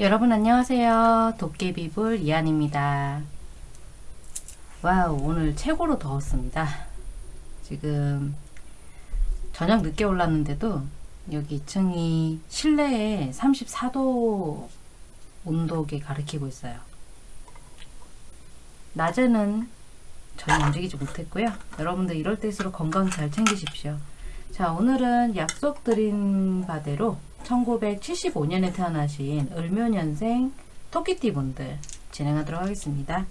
여러분 안녕하세요. 도깨비불 이한입니다. 와우 오늘 최고로 더웠습니다. 지금 저녁 늦게 올랐는데도 여기 2층이 실내에 34도 온도계 가리키고 있어요. 낮에는 전혀 움직이지 못했고요. 여러분들 이럴 때일수록 건강 잘 챙기십시오. 자 오늘은 약속드린 바대로 1975년에 태어나신 을묘년생 토끼띠 분들 진행하도록 하겠습니다.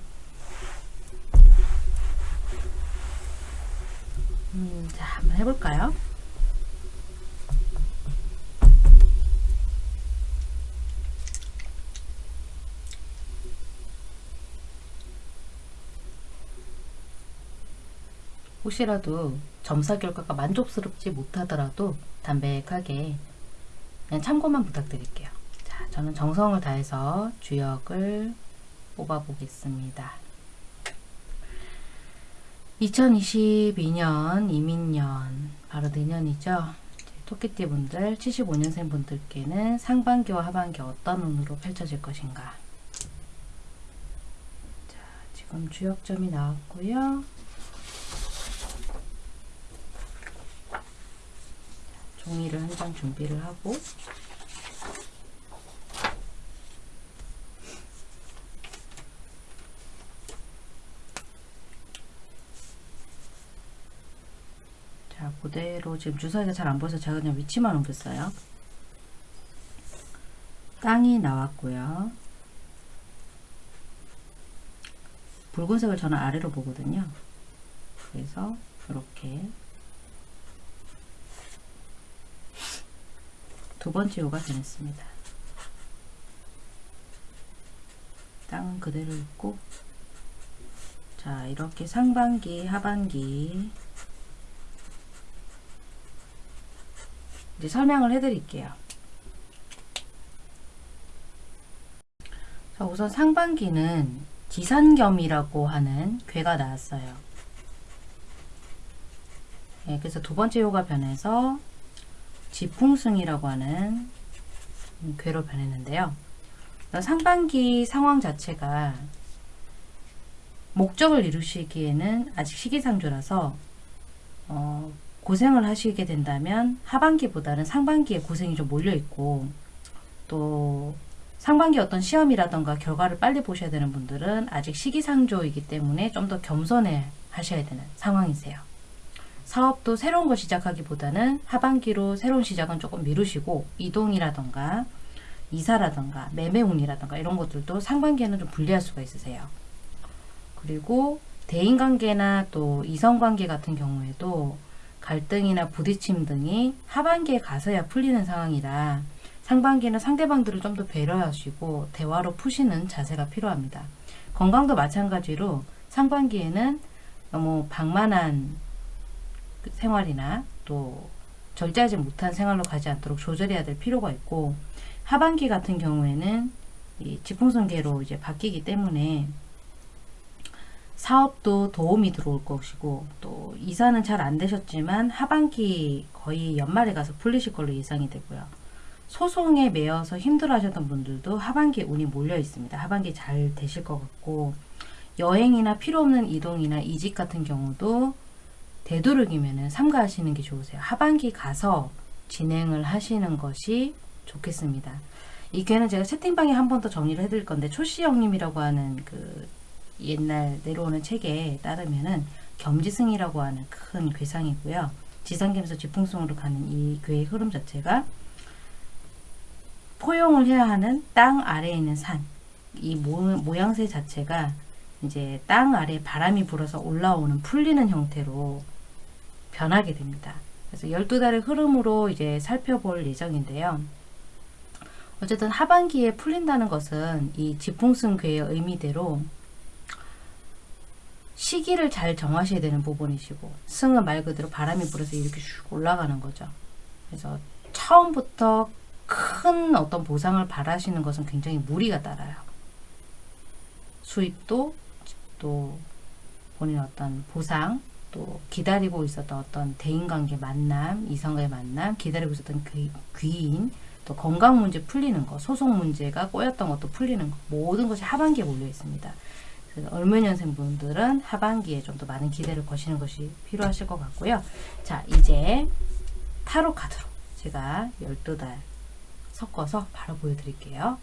음, 자 한번 해볼까요? 혹시라도 점사 결과가 만족스럽지 못하더라도 담백하게 참고만 부탁드릴게요. 자, 저는 정성을 다해서 주역을 뽑아 보겠습니다. 2022년 이민년 바로 내년이죠. 토끼띠 분들 75년생 분들께는 상반기와 하반기 어떤 운으로 펼쳐질 것인가 자 지금 주역점이 나왔고요. 종이를 한 장 준비를 하고. 자 그대로 지금 주사위가 잘 안 보여서 제가 그냥 위치만 옮겼어요. 땅이 나왔고요. 붉은색을 저는 아래로 보거든요. 그래서 이렇게 두 번째 요가 변했습니다. 땅은 그대로 있고 자 이렇게 상반기 하반기 이제 설명을 해 드릴게요. 자 우선 상반기는 지산겸이라고 하는 괴가 나왔어요. 네, 그래서 두 번째 요가 변해서 지풍승이라고 하는 괴로 변했는데요. 상반기 상황 자체가 목적을 이루시기에는 아직 시기상조라서 어, 고생을 하시게 된다면 하반기보다는 상반기에 고생이 좀 몰려있고 또 상반기 어떤 시험이라던가 결과를 빨리 보셔야 되는 분들은 아직 시기상조이기 때문에 좀 더 겸손해 하셔야 되는 상황이세요. 사업도 새로운 거 시작하기보다는 하반기로 새로운 시작은 조금 미루시고 이동이라던가 이사라던가 매매운이라던가 이런 것들도 상반기에는 좀 불리할 수가 있으세요. 그리고 대인관계나 또 이성관계 같은 경우에도 갈등이나 부딪힘 등이 하반기에 가서야 풀리는 상황이라 상반기는 상대방들을 좀 더 배려하시고 대화로 푸시는 자세가 필요합니다. 건강도 마찬가지로 상반기에는 너무 방만한 생활이나 또 절제하지 못한 생활로 가지 않도록 조절해야 될 필요가 있고 하반기 같은 경우에는 이 지풍선계로 이제 바뀌기 때문에 사업도 도움이 들어올 것이고 또 이사는 잘 안 되셨지만 하반기 거의 연말에 가서 풀리실 걸로 예상이 되고요. 소송에 매여서 힘들어 하셨던 분들도 하반기에 운이 몰려 있습니다. 하반기 잘 되실 것 같고 여행이나 필요 없는 이동이나 이직 같은 경우도 되도록이면 삼가하시는 게 좋으세요. 하반기 가서 진행을 하시는 것이 좋겠습니다. 이 괴는 제가 채팅방에 한 번 더 정리를 해드릴 건데 초시영님이라고 하는 그 옛날 내려오는 책에 따르면은 겸지승이라고 하는 큰 괴상이고요. 지상겸에서 지풍승으로 가는 이 괴의 흐름 자체가 포용을 해야 하는 땅 아래에 있는 산, 이 모 양새 자체가 이제 땅 아래 바람이 불어서 올라오는 풀리는 형태로 변하게 됩니다. 그래서 12달의 흐름으로 이제 살펴볼 예정인데요. 어쨌든 하반기에 풀린다는 것은 이 지풍승 괴의 의미대로 시기를 잘 정하셔야 되는 부분이시고 승은 말 그대로 바람이 불어서 이렇게 슉 올라가는 거죠. 그래서 처음부터 큰 어떤 보상을 바라시는 것은 굉장히 무리가 따라요. 수입도 또 본인 어떤 보상 또 기다리고 있었던 어떤 대인관계 만남, 이성의 만남, 기다리고 있었던 그 귀인, 또 건강 문제 풀리는 거, 소속 문제가 꼬였던 것도 풀리는 거, 모든 것이 하반기에 몰려 있습니다. 을묘년생 분들은 하반기에 좀 더 많은 기대를 거시는 것이 필요하실 것 같고요. 자, 이제 타로 카드로 제가 12달 섞어서 바로 보여드릴게요.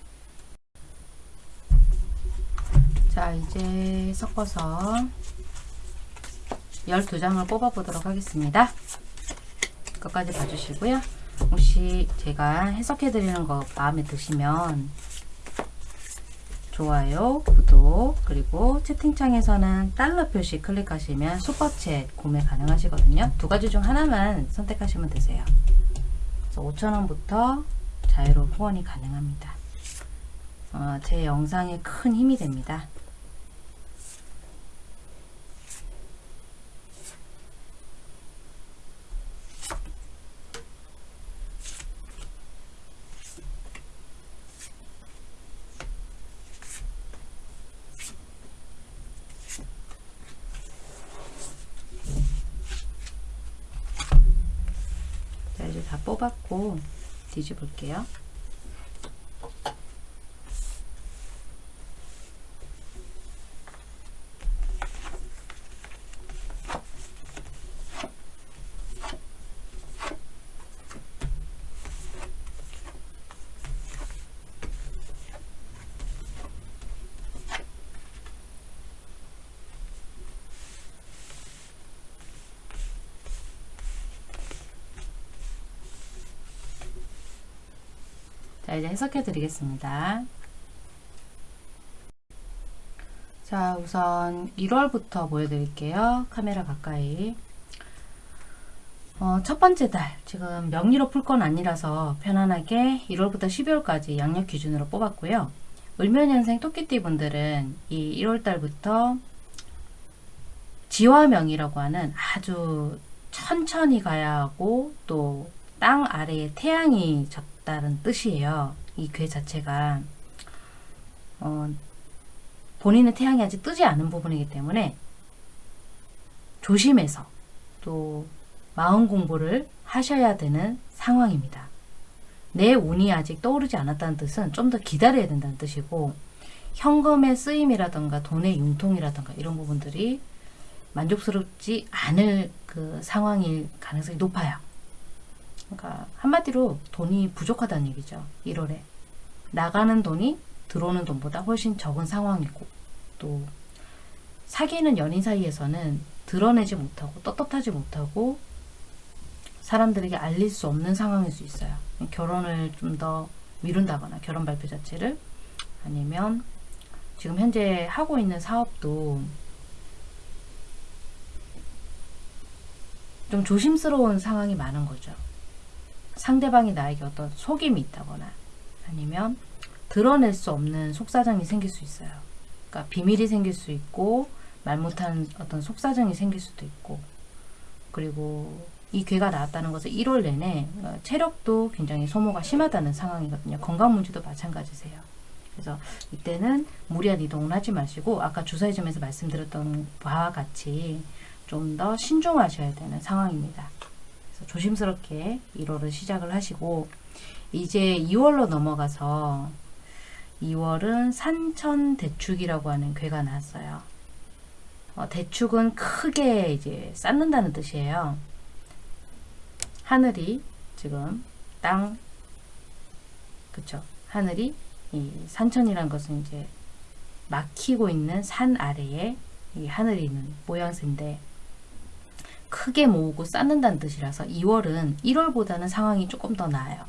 자, 이제 섞어서 12장을 뽑아보도록 하겠습니다. 끝까지 봐주시고요. 혹시 제가 해석해드리는 거 마음에 드시면 좋아요, 구독, 그리고 채팅창에서는 달러 표시 클릭하시면 슈퍼챗 구매 가능하시거든요. 두 가지 중 하나만 선택하시면 되세요. 그래서 5,000원부터 자유로 후원이 가능합니다. 어, 제 영상에 큰 힘이 됩니다. 자 이제 다 뽑았고 뒤집을게요. 자, 이제 해석해 드리겠습니다. 자, 우선 1월부터 보여드릴게요. 카메라 가까이. 어, 첫 번째 달, 지금 명리로 풀 건 아니라서 편안하게 1월부터 12월까지 양력 기준으로 뽑았고요. 을면년생 토끼띠 분들은 이 1월 달부터 지화명이라고 하는 아주 천천히 가야 하고 또 땅 아래에 태양이 졌 다는 뜻이에요. 이 괴 자체가 어, 본인의 태양이 아직 뜨지 않은 부분이기 때문에 조심해서 또 마음 공부를 하셔야 되는 상황입니다. 내 운이 아직 떠오르지 않았다는 뜻은 좀 더 기다려야 된다는 뜻이고 현금의 쓰임이라던가 돈의 융통이라던가 이런 부분들이 만족스럽지 않을 그 상황일 가능성이 높아요. 그러니까 한마디로 돈이 부족하다는 얘기죠. 1월에 나가는 돈이 들어오는 돈보다 훨씬 적은 상황이고 또 사귀는 연인 사이에서는 드러내지 못하고 떳떳하지 못하고 사람들에게 알릴 수 없는 상황일 수 있어요. 결혼을 좀 더 미룬다거나 결혼 발표 자체를 아니면 지금 현재 하고 있는 사업도 좀 조심스러운 상황이 많은 거죠. 상대방이 나에게 어떤 속임이 있다거나 아니면 드러낼 수 없는 속사정이 생길 수 있어요. 그러니까 비밀이 생길 수 있고 말 못하는 어떤 속사정이 생길 수도 있고 그리고 이 괴가 나왔다는 것은 1월 내내 어, 체력도 굉장히 소모가 심하다는 상황이거든요. 건강 문제도 마찬가지세요. 그래서 이때는 무리한 이동을 하지 마시고 아까 주사위점에서 말씀드렸던 바와 같이 좀 더 신중하셔야 되는 상황입니다. 그래서 조심스럽게 1월을 시작을 하시고 이제 2월로 넘어가서 2월은 산천 대축이라고 하는 괴가 나왔어요. 어, 대축은 크게 이제 쌓는다는 뜻이에요. 하늘이 지금 땅 그쵸 하늘이 이 산천이란 것은 이제 막히고 있는 산 아래에 이 하늘이 있는 모양새인데 크게 모으고 쌓는다는 뜻이라서 2월은 1월보다는 상황이 조금 더 나아요.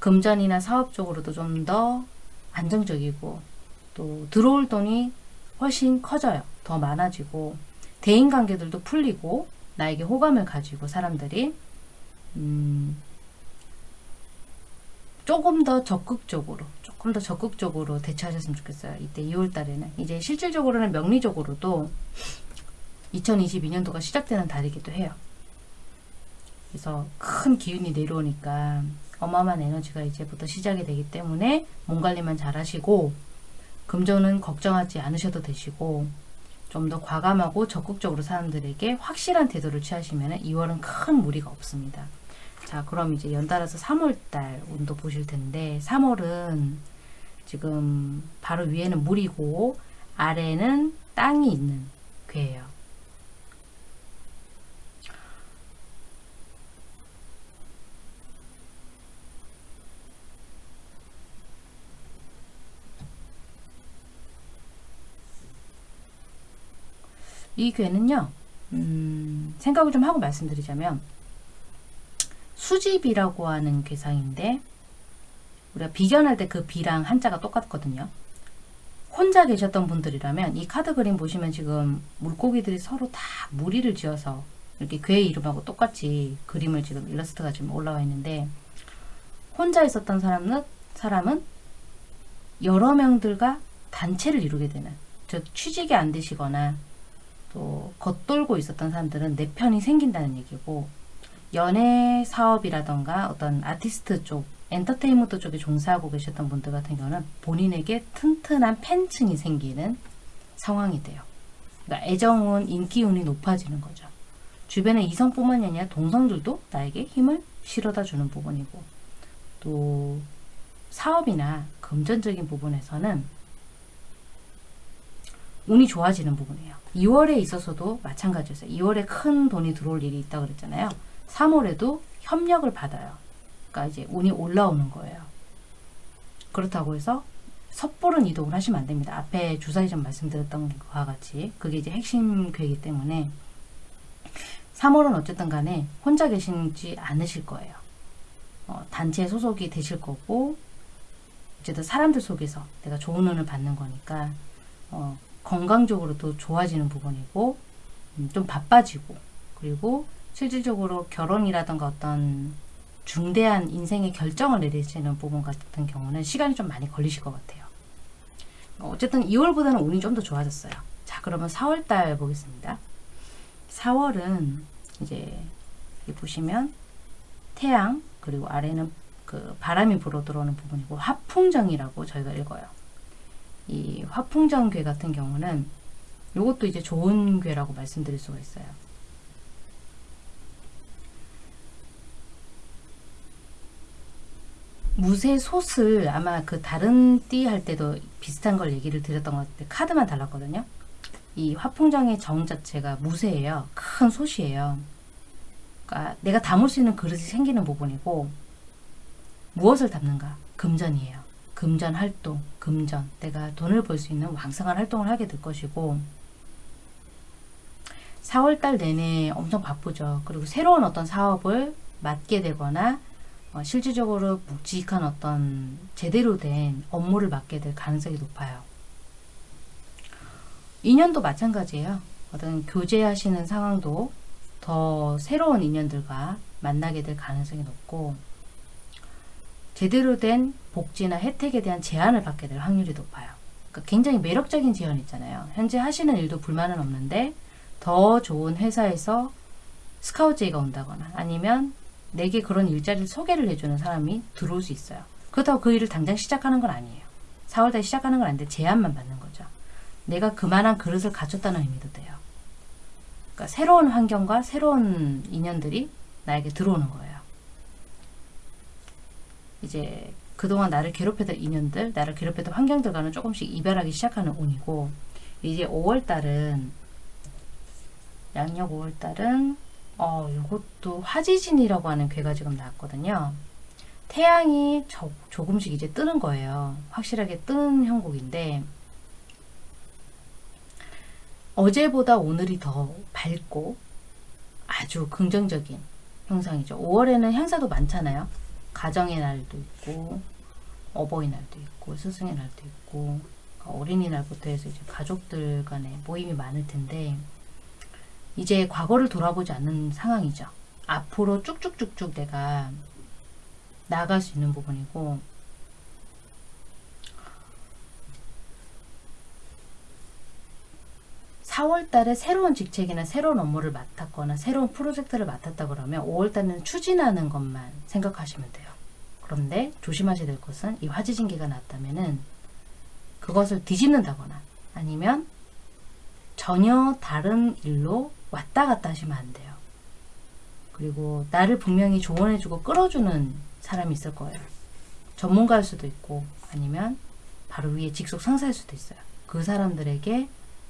금전이나 사업 적으로도 좀 더 안정적이고 또 들어올 돈이 훨씬 커져요. 더 많아지고 대인관계들도 풀리고 나에게 호감을 가지고 사람들이 음, 조금 더 적극적으로 조금 더 적극적으로 대처하셨으면 좋겠어요. 이때 2월 달에는 이제 실질적으로는 명리적으로도 2022년도가 시작되는 달이기도 해요. 그래서 큰 기운이 내려오니까 어마어마한 에너지가 이제부터 시작이 되기 때문에 몸 관리만 잘 하시고 금전은 걱정하지 않으셔도 되시고 좀 더 과감하고 적극적으로 사람들에게 확실한 태도를 취하시면 2월은 큰 무리가 없습니다. 자, 그럼 이제 연달아서 3월달 운도 보실 텐데 3월은 지금 바로 위에는 물이고 아래는 땅이 있는 괴예요. 이 괴는요, 음, 생각을 좀 하고 말씀드리자면, 수집이라고 하는 괴상인데, 우리가 비견할 때 그 비랑 한자가 똑같거든요. 혼자 계셨던 분들이라면 이 카드 그림 보시면 지금 물고기들이 서로 다 무리를 지어서 이렇게 괴 이름하고 똑같이 그림을 지금 일러스트가 지금 올라와 있는데 혼자 있었던 사람은 사람은 여러 명들과 단체를 이루게 되는 즉 취직이 안 되시거나 또 겉돌고 있었던 사람들은 내 편이 생긴다는 얘기고 연예 사업이라던가 어떤 아티스트 쪽 엔터테인먼트 쪽에 종사하고 계셨던 분들 같은 경우는 본인에게 튼튼한 팬층이 생기는 상황이 돼요. 그러니까 애정운, 인기운이 높아지는 거죠. 주변의 이성뿐만이 아니라 동성들도 나에게 힘을 실어다 주는 부분이고 또 사업이나 금전적인 부분에서는 운이 좋아지는 부분이에요. 2월에 있어서도 마찬가지였어요. 2월에 큰 돈이 들어올 일이 있다고 그랬잖아요. 3월에도 협력을 받아요. 그러니까 이제 운이 올라오는 거예요. 그렇다고 해서 섣부른 이동을 하시면 안 됩니다. 앞에 주사위 좀 말씀드렸던 것과 같이 그게 이제 핵심 괴이기 때문에 3월은 어쨌든 간에 혼자 계시지 않으실 거예요. 어, 단체 소속이 되실 거고 어쨌든 사람들 속에서 내가 좋은 운을 받는 거니까 어, 건강적으로도 좋아지는 부분이고 음, 좀 바빠지고 그리고 실질적으로 결혼이라든가 어떤 중대한 인생의 결정을 내리시는 부분 같은 경우는 시간이 좀 많이 걸리실 것 같아요. 어쨌든 2월보다는 운이 좀 더 좋아졌어요. 자, 그러면 4월달 보겠습니다. 4월은 이제 보시면 태양 그리고 아래는 그 바람이 불어 들어오는 부분이고 화풍정이라고 저희가 읽어요. 이 화풍정괴 같은 경우는 이것도 이제 좋은 괴라고 말씀드릴 수가 있어요. 무쇠 솥을 아마 그 다른 띠 할 때도 비슷한 걸 얘기를 드렸던 것 같은데 카드만 달랐거든요. 이 화풍정의 정 자체가 무쇠예요. 큰 솥이에요. 그러니까 내가 담을 수 있는 그릇이 생기는 부분이고 무엇을 담는가? 금전이에요. 금전 활동, 금전. 내가 돈을 벌 수 있는 왕성한 활동을 하게 될 것이고 4월달 내내 엄청 바쁘죠. 그리고 새로운 어떤 사업을 맡게 되거나 어, 실질적으로 묵직한 어떤 제대로 된 업무를 맡게 될 가능성이 높아요. 2년도 마찬가지예요. 어떤 교제하시는 상황도 더 새로운 인연들과 만나게 될 가능성이 높고 제대로 된 복지나 혜택에 대한 제안을 받게 될 확률이 높아요. 그러니까 굉장히 매력적인 제안 있잖아요. 현재 하시는 일도 불만은 없는데 더 좋은 회사에서 스카우트 제의가 온다거나 아니면 내게 그런 일자리를 소개를 해주는 사람이 들어올 수 있어요. 그렇다고 그 일을 당장 시작하는 건 아니에요. 4월달에 시작하는 건 아닌데 제안만 받는 거죠. 내가 그만한 그릇을 갖췄다는 의미도 돼요. 그러니까 새로운 환경과 새로운 인연들이 나에게 들어오는 거예요. 이제 그동안 나를 괴롭혔던 인연들, 나를 괴롭혔던 환경들과는 조금씩 이별하기 시작하는 운이고 이제 5월달은 양력 5월달은 어, 이것도 화지진이라고 하는 괴가 지금 나왔거든요. 태양이 저, 조금씩 이제 뜨는 거예요. 확실하게 뜨는 형국인데 어제보다 오늘이 더 밝고 아주 긍정적인 형상이죠. 5월에는 행사도 많잖아요. 가정의 날도 있고 어버이날도 있고 스승의 날도 있고 어린이날부터 해서 이제 가족들 간의 모임이 많을 텐데 이제 과거를 돌아보지 않는 상황이죠. 앞으로 쭉쭉쭉쭉 내가 나아갈 수 있는 부분이고 (4월 달에) 새로운 직책이나 새로운 업무를 맡았거나 새로운 프로젝트를 맡았다 그러면 5월 달에는 추진하는 것만 생각하시면 돼요 그런데 조심하셔야 될 것은 이 화지진기가 났다면은 그것을 뒤집는다거나 아니면 전혀 다른 일로 왔다 갔다 하시면 안 돼요. 그리고 나를 분명히 조언해주고 끌어주는 사람이 있을 거예요. 전문가일 수도 있고 아니면 바로 위에 직속 상사일 수도 있어요. 그 사람들에게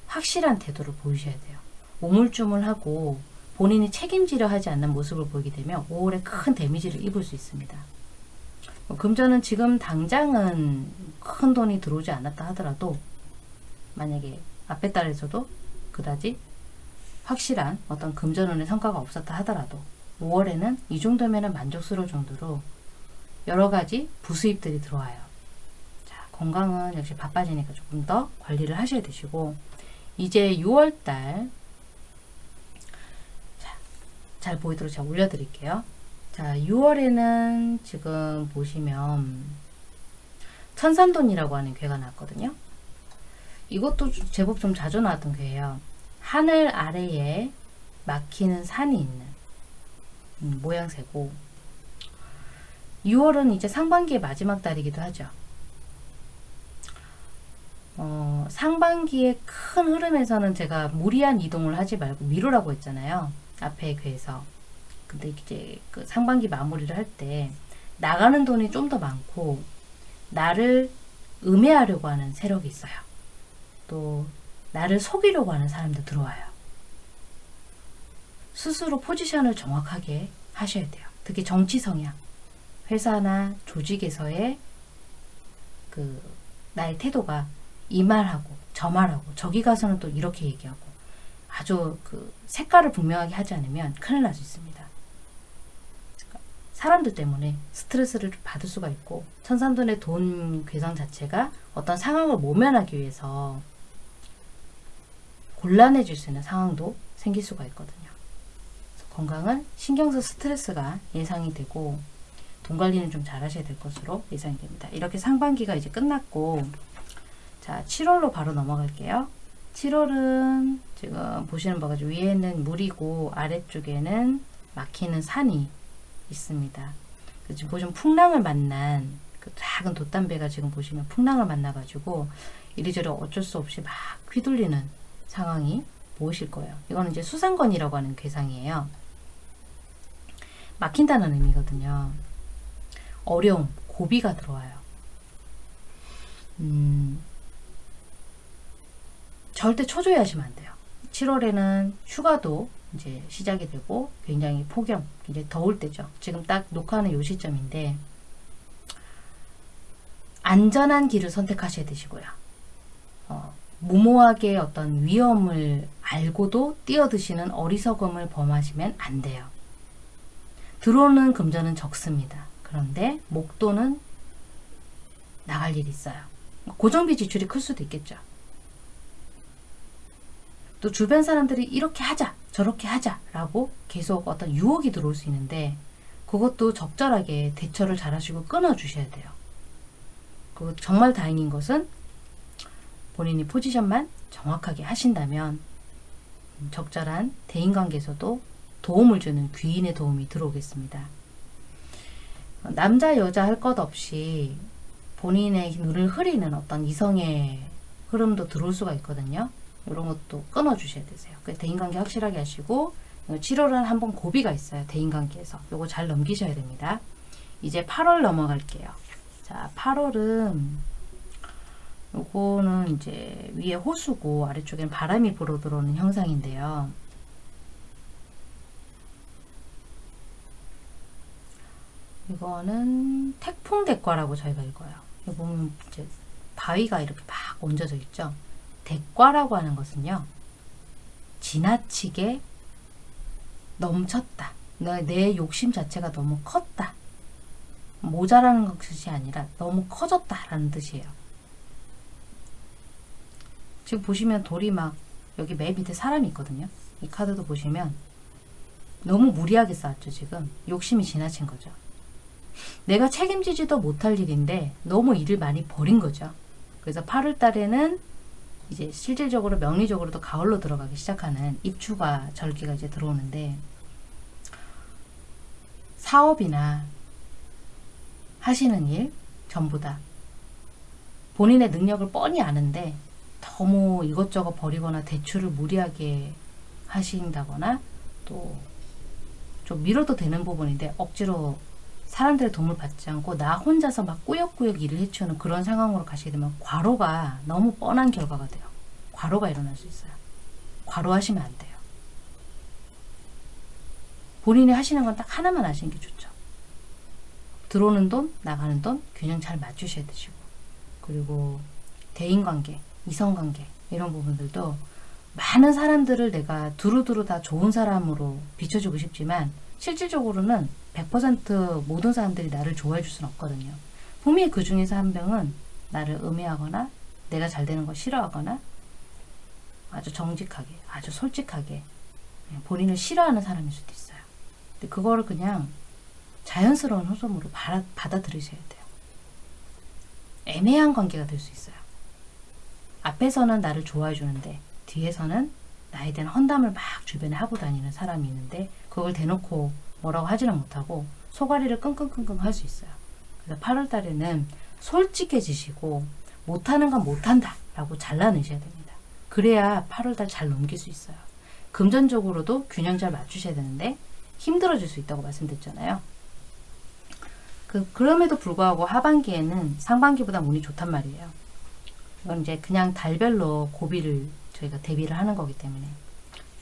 확실한 태도를 보이셔야 돼요. 우물쭈물하고 본인이 책임지려 하지 않는 모습을 보이게 되면 5월에 큰 데미지를 입을 수 있습니다. 뭐 금전은 지금 당장은 큰 돈이 들어오지 않았다 하더라도 만약에 앞에 달에서도 그다지 확실한 어떤 금전운의 성과가 없었다 하더라도 5월에는 이 정도면 만족스러울 정도로 여러 가지 부수입들이 들어와요. 자, 건강은 역시 바빠지니까 조금 더 관리를 하셔야 되시고 이제 6월달 자, 잘 보이도록 제가 올려드릴게요. 자, 6월에는 지금 보시면 천산돈이라고 하는 괴가 나왔거든요. 이것도 제법 좀 자주 나왔던 괴예요. 하늘 아래에 막히는 산이 있는 음, 모양새고 6월은 이제 상반기의 마지막 달이기도 하죠. 어, 상반기의 큰 흐름에서는 제가 무리한 이동을 하지 말고 미루라고 했잖아요. 앞에 괴에서. 근데 이제 그 상반기 마무리를 할 때 나가는 돈이 좀 더 많고 나를 음해하려고 하는 세력이 있어요. 또 나를 속이려고 하는 사람도 들어와요. 스스로 포지션을 정확하게 하셔야 돼요. 특히 정치 성향, 회사나 조직에서의 그 나의 태도가 이 말하고 저 말하고 저기 가서는 또 이렇게 얘기하고 아주 그 색깔을 분명하게 하지 않으면 큰일 날 수 있습니다. 사람들 때문에 스트레스를 받을 수가 있고 천산돈의 돈 괴상 자체가 어떤 상황을 모면하기 위해서 곤란해질 수 있는 상황도 생길 수가 있거든요. 건강은 신경성 스트레스가 예상이 되고 돈 관리는 좀 잘 하셔야 될 것으로 예상이 됩니다. 이렇게 상반기가 이제 끝났고 자 7월로 바로 넘어갈게요. 7월은 지금 보시는 바가 위에는 물이고 아래쪽에는 막히는 산이 있습니다. 지금 보시면 풍랑을 만난 그 작은 돛담배가 지금 보시면 풍랑을 만나가지고 이리저리 어쩔 수 없이 막 휘둘리는 상황이 보이실 거예요. 이거는 이제 수상건이라고 하는 괴상이에요. 막힌다는 의미거든요. 어려움, 고비가 들어와요. 음, 절대 초조해하시면 안 돼요. 7월에는 휴가도 이제 시작이 되고 굉장히 폭염, 이제 더울 때죠. 지금 딱 녹화하는 요 시점인데 안전한 길을 선택하셔야 되시고요. 어, 무모하게 어떤 위험을 알고도 뛰어드시는 어리석음을 범하시면 안 돼요. 들어오는 금전은 적습니다. 그런데 목돈은 나갈 일이 있어요. 고정비 지출이 클 수도 있겠죠. 또 주변 사람들이 이렇게 하자 저렇게 하자 라고 계속 어떤 유혹이 들어올 수 있는데 그것도 적절하게 대처를 잘 하시고 끊어 주셔야 돼요. 그 정말 다행인 것은 본인이 포지션만 정확하게 하신다면 적절한 대인관계에서도 도움을 주는 귀인의 도움이 들어오겠습니다. 남자 여자 할 것 없이 본인의 눈을 흐리는 어떤 이성의 흐름도 들어올 수가 있거든요. 이런 것도 끊어 주셔야 되세요. 그 대인관계 확실하게 하시고 7월은 한번 고비가 있어요. 대인관계에서. 요거 잘 넘기셔야 됩니다. 이제 8월 넘어갈게요. 자, 8월은 요거는 이제 위에 호수고 아래쪽엔 바람이 불어 들어오는 형상인데요. 이거는 태풍 대과라고 저희가 읽어요. 보면 이제 바위가 이렇게 막 얹어져 있죠. 대과라고 하는 것은요. 지나치게 넘쳤다. 내, 내 욕심 자체가 너무 컸다. 모자라는 것이 아니라 너무 커졌다라는 뜻이에요. 지금 보시면 돌이 막 여기 맨 밑에 사람이 있거든요. 이 카드도 보시면 너무 무리하게 쌓았죠. 지금 욕심이 지나친 거죠. 내가 책임지지도 못할 일인데 너무 일을 많이 버린 거죠. 그래서 8월 달에는 이제 실질적으로 명리적으로도 가을로 들어가기 시작하는 입추가 절기가 이제 들어오는데 사업이나 하시는 일 전부 다 본인의 능력을 뻔히 아는데 너무 이것저것 버리거나 대출을 무리하게 하신다거나 또 좀 미뤄도 되는 부분인데 억지로 사람들의 도움을 받지 않고 나 혼자서 막 꾸역꾸역 일을 해치우는 그런 상황으로 가시게 되면 과로가 너무 뻔한 결과가 돼요. 과로가 일어날 수 있어요. 과로하시면 안 돼요. 본인이 하시는 건 딱 하나만 하시는 게 좋죠. 들어오는 돈, 나가는 돈 균형 잘 맞추셔야 되시고 그리고 대인관계, 이성관계 이런 부분들도 많은 사람들을 내가 두루두루 다 좋은 사람으로 비춰주고 싶지만 실질적으로는 100% 모든 사람들이 나를 좋아해 줄 수는 없거든요. 분명히 그 중에서 한 명은 나를 음해하거나 내가 잘 되는 거 싫어하거나 아주 정직하게, 아주 솔직하게 본인을 싫어하는 사람일 수도 있어요. 근데 그거를 그냥 자연스러운 호소으로 받아, 받아들이셔야 돼요. 애매한 관계가 될 수 있어요. 앞에서는 나를 좋아해 주는데 뒤에서는 나에 대한 헌담을 막 주변에 하고 다니는 사람이 있는데 그걸 대놓고 뭐라고 하지는 못하고 소가리를 끙끙끙끙 할 수 있어요. 그래서 8월 달에는 솔직해지시고 못하는 건 못한다 라고 잘라내셔야 됩니다. 그래야 8월 달 잘 넘길 수 있어요. 금전적으로도 균형 잘 맞추셔야 되는데 힘들어질 수 있다고 말씀드렸잖아요. 그, 그럼에도 불구하고 하반기에는 상반기보다 운이 좋단 말이에요. 이건 이제 그냥 달별로 고비를 저희가 대비를 하는 거기 때문에.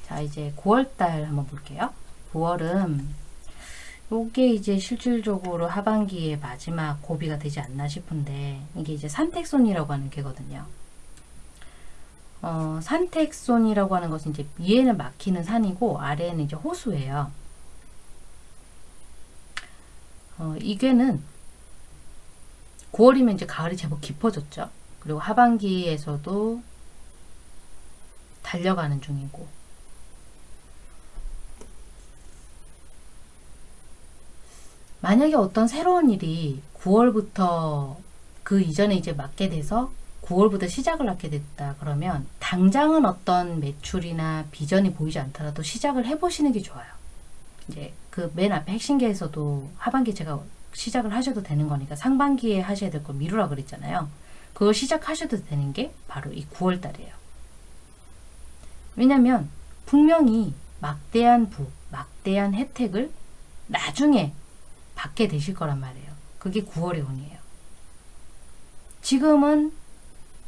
자, 이제 9월달 한번 볼게요. 9월은 요게 이제 실질적으로 하반기의 마지막 고비가 되지 않나 싶은데 이게 이제 산택손이라고 하는 개거든요. 어, 산택손이라고 하는 것은 이제 위에는 막히는 산이고 아래에는 이제 호수예요. 어, 이 괴는 9월이면 이제 가을이 제법 깊어졌죠. 그리고 하반기에서도 달려가는 중이고 만약에 어떤 새로운 일이 9월부터 그 이전에 이제 맡게 돼서 9월부터 시작을 하게 됐다 그러면 당장은 어떤 매출이나 비전이 보이지 않더라도 시작을 해보시는 게 좋아요. 이제 그 맨 앞에 핵심계에서도 하반기 제가 시작을 하셔도 되는 거니까 상반기에 하셔야 될 걸 미루라 그랬잖아요. 그걸 시작하셔도 되는 게 바로 이 9월 달이에요. 왜냐면 분명히 막대한 부, 막대한 혜택을 나중에 받게 되실 거란 말이에요. 그게 9월의 운이에요. 지금은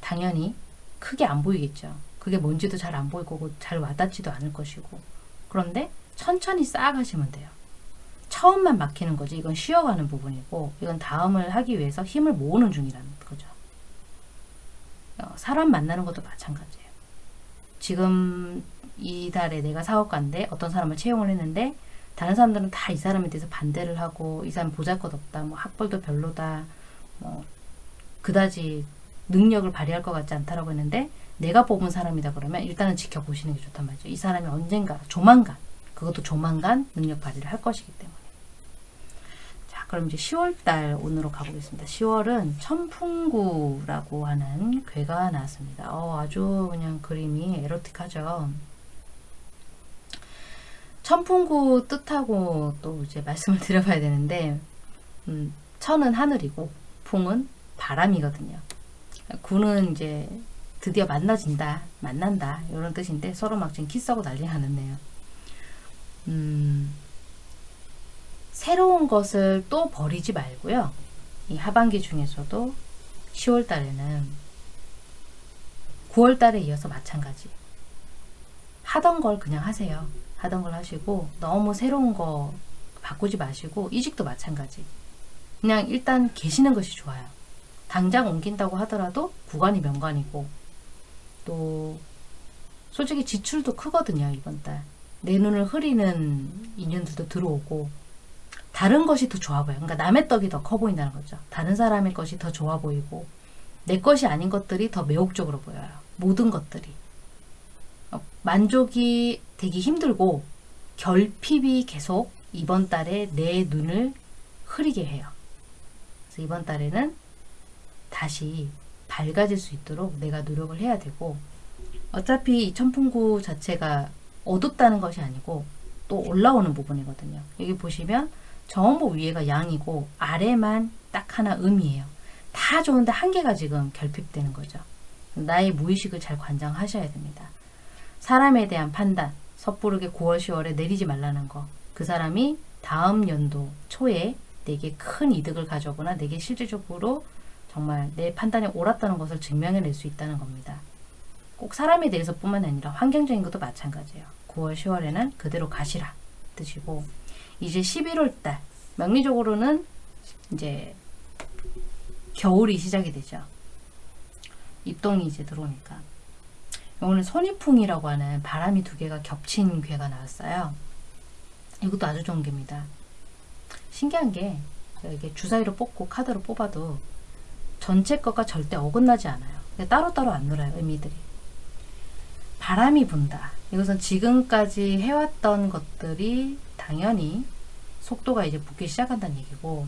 당연히 크게 안 보이겠죠. 그게 뭔지도 잘 안 보일 거고 잘 와닿지도 않을 것이고 그런데 천천히 쌓아가시면 돼요. 처음만 막히는 거지 이건 쉬어가는 부분이고 이건 다음을 하기 위해서 힘을 모으는 중이라는 거죠. 어, 사람 만나는 것도 마찬가지예요. 지금 이 달에 내가 사업가인데 어떤 사람을 채용을 했는데 다른 사람들은 다 이 사람에 대해서 반대를 하고 이 사람 보잘것없다 뭐 학벌도 별로다 뭐 그다지 능력을 발휘할 것 같지 않다라고 했는데 내가 뽑은 사람이다 그러면 일단은 지켜보시는 게 좋단 말이죠. 이 사람이 언젠가 조만간 그것도 조만간 능력 발휘를 할 것이기 때문에 자 그럼 이제 10월달 운으로 가보겠습니다. 10월은 천풍구라고 하는 괴가 나왔습니다. 어, 아주 그냥 그림이 에로틱하죠. 천풍구 뜻하고 또 이제 말씀을 드려봐야 되는데 음, 천은 하늘이고 풍은 바람이거든요. 구는 이제 드디어 만나진다, 만난다 이런 뜻인데 서로 막 지금 키스하고 난리가 났네요. 음, 새로운 것을 또 버리지 말고요. 이 하반기 중에서도 10월 달에는 9월 달에 이어서 마찬가지. 하던 걸 그냥 하세요. 하던 걸 하시고 너무 새로운 거 바꾸지 마시고 이직도 마찬가지. 그냥 일단 계시는 것이 좋아요. 당장 옮긴다고 하더라도 구간이 명관이고 또 솔직히 지출도 크거든요 이번 달. 내 눈을 흐리는 인연들도 들어오고 다른 것이 더 좋아 보여요. 그러니까 남의 떡이 더 커 보인다는 거죠. 다른 사람의 것이 더 좋아 보이고 내 것이 아닌 것들이 더 매혹적으로 보여요. 모든 것들이. 어, 만족이 되기 힘들고 결핍이 계속 이번 달에 내 눈을 흐리게 해요. 그래서 이번 달에는 다시 밝아질 수 있도록 내가 노력을 해야 되고 어차피 이 천풍구 자체가 어둡다는 것이 아니고 또 올라오는 부분이거든요. 여기 보시면 정보 위에가 양이고 아래만 딱 하나 음이에요. 다 좋은데 한 개가 지금 결핍되는 거죠. 나의 무의식을 잘 관장하셔야 됩니다. 사람에 대한 판단, 섣부르게 9월, 10월에 내리지 말라는 거. 그 사람이 다음 연도 초에 내게 큰 이득을 가져오거나 내게 실질적으로 정말 내 판단이 옳았다는 것을 증명해낼 수 있다는 겁니다. 꼭 사람에 대해서 뿐만 아니라 환경적인 것도 마찬가지예요. 9월, 10월에는 그대로 가시라 뜻이고 이제 11월 달 명리적으로는 이제 겨울이 시작이 되죠. 입동이 이제 들어오니까 오늘 손이풍이라고 하는 바람이 두 개가 겹친 괴가 나왔어요. 이것도 아주 좋은 괴입니다. 신기한 게 이게 주사위로 뽑고 카드로 뽑아도 전체 것과 절대 어긋나지 않아요. 따로따로 안 놀아요. 의미들이. 바람이 분다. 이것은 지금까지 해왔던 것들이 당연히 속도가 이제 붙기 시작한다는 얘기고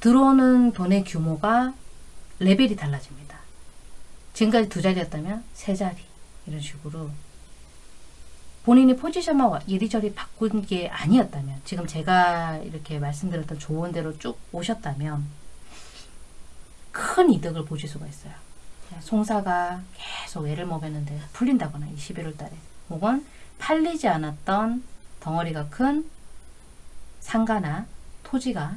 들어오는 돈의 규모가 레벨이 달라집니다. 지금까지 두 자리였다면 세 자리 이런 식으로 본인이 포지션만 이리저리 바꾼 게 아니었다면 지금 제가 이렇게 말씀드렸던 조언대로 쭉 오셨다면 큰 이득을 보실 수가 있어요. 송사가 계속 애를 먹였는데 풀린다거나 11월 달에 혹은 팔리지 않았던 덩어리가 큰 상가나 토지가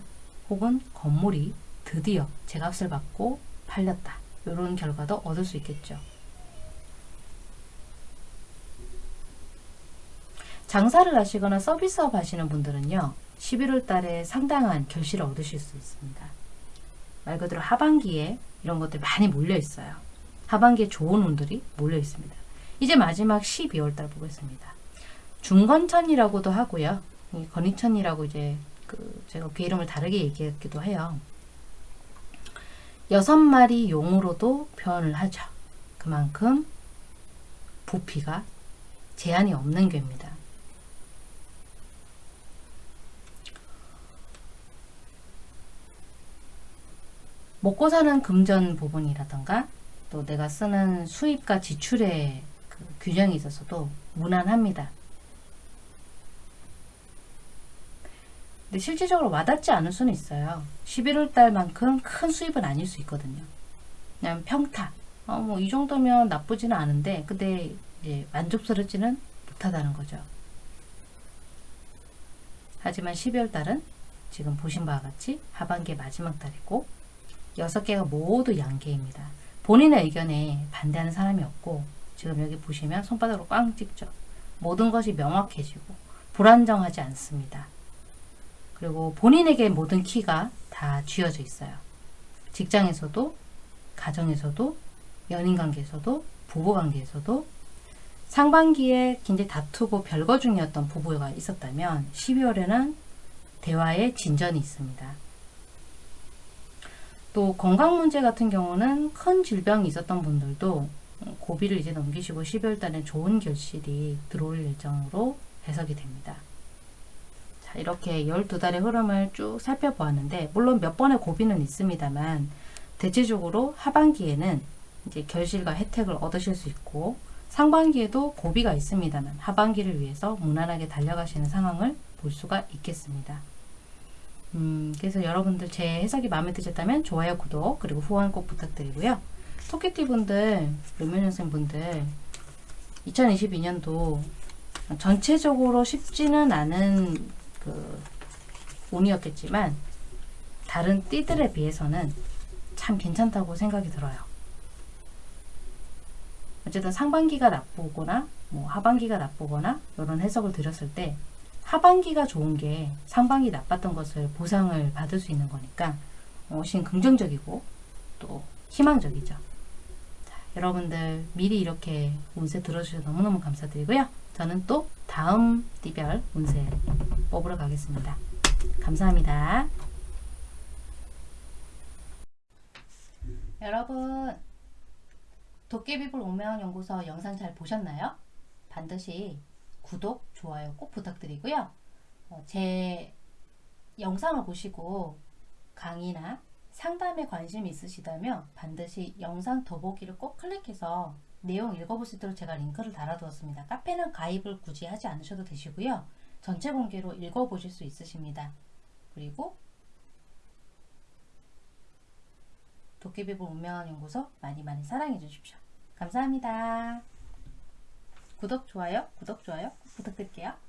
혹은 건물이 드디어 제값을 받고 팔렸다. 이런 결과도 얻을 수 있겠죠. 장사를 하시거나 서비스업 하시는 분들은요. 11월 달에 상당한 결실을 얻으실 수 있습니다. 말 그대로 하반기에 이런 것들이 많이 몰려 있어요. 하반기에 좋은 운들이 몰려 있습니다. 이제 마지막 12월 달 보겠습니다. 중건천이라고도 하고요. 건이천이라고 이제 그 제가 그 이름을 다르게 얘기했기도 해요. 여섯 마리 용으로도 표현을 하죠. 그만큼 부피가 제한이 없는 괴입니다. 먹고 사는 금전 부분이라던가 또 내가 쓰는 수입과 지출의 그 균형이 있어서도 무난합니다. 근데 실질적으로 와닿지 않을 수는 있어요. 11월 달만큼 큰 수입은 아닐 수 있거든요. 그냥 평타. 어, 뭐, 이 정도면 나쁘지는 않은데, 근데, 이제, 만족스럽지는 못하다는 거죠. 하지만 12월 달은 지금 보신 바와 같이 하반기 마지막 달이고, 6개가 모두 양계입니다. 본인의 의견에 반대하는 사람이 없고, 지금 여기 보시면 손바닥으로 꽝 찍죠. 모든 것이 명확해지고, 불안정하지 않습니다. 그리고 본인에게 모든 키가 다 쥐어져 있어요. 직장에서도, 가정에서도, 연인관계에서도, 부부관계에서도 상반기에 굉장히 다투고 별거 중이었던 부부가 있었다면 12월에는 대화의 진전이 있습니다. 또 건강 문제 같은 경우는 큰 질병이 있었던 분들도 고비를 이제 넘기시고 12월 달에 좋은 결실이 들어올 예정으로 해석이 됩니다. 자, 이렇게 12달의 흐름을 쭉 살펴보았는데 물론 몇 번의 고비는 있습니다만 대체적으로 하반기에는 이제 결실과 혜택을 얻으실 수 있고 상반기에도 고비가 있습니다만 하반기를 위해서 무난하게 달려가시는 상황을 볼 수가 있겠습니다. 음, 그래서 여러분들 제 해석이 마음에 드셨다면 좋아요, 구독, 그리고 후원 꼭 부탁드리고요. 토끼띠 분들, 르면연생 분들 2022년도 전체적으로 쉽지는 않은 그 운이었겠지만 다른 띠들에 비해서는 참 괜찮다고 생각이 들어요. 어쨌든 상반기가 나쁘거나 뭐 하반기가 나쁘거나 이런 해석을 드렸을 때 하반기가 좋은 게 상반기 나빴던 것을 보상을 받을 수 있는 거니까 훨씬 긍정적이고 또 희망적이죠. 자, 여러분들 미리 이렇게 운세 들어주셔서 너무너무 감사드리고요. 저는 또 다음 띠별 운세 뽑으러 가겠습니다. 감사합니다. 여러분 도깨비불 오명연구소 영상 잘 보셨나요? 반드시 구독, 좋아요 꼭 부탁드리고요. 어, 제 영상을 보시고 강의나 상담에 관심이 있으시다면 반드시 영상 더보기를 꼭 클릭해서 내용 읽어볼 수 있도록 제가 링크를 달아두었습니다. 카페는 가입을 굳이 하지 않으셔도 되시고요. 전체 공개로 읽어보실 수 있으십니다. 그리고 도깨비불 운명한 연구소 많이 많이 사랑해 주십시오. 감사합니다. 구독, 좋아요, 구독, 좋아요 꼭 부탁드릴게요.